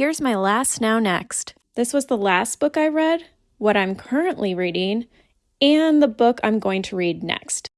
Here's my last now next. This was the last book I read, what I'm currently reading, and the book I'm going to read next.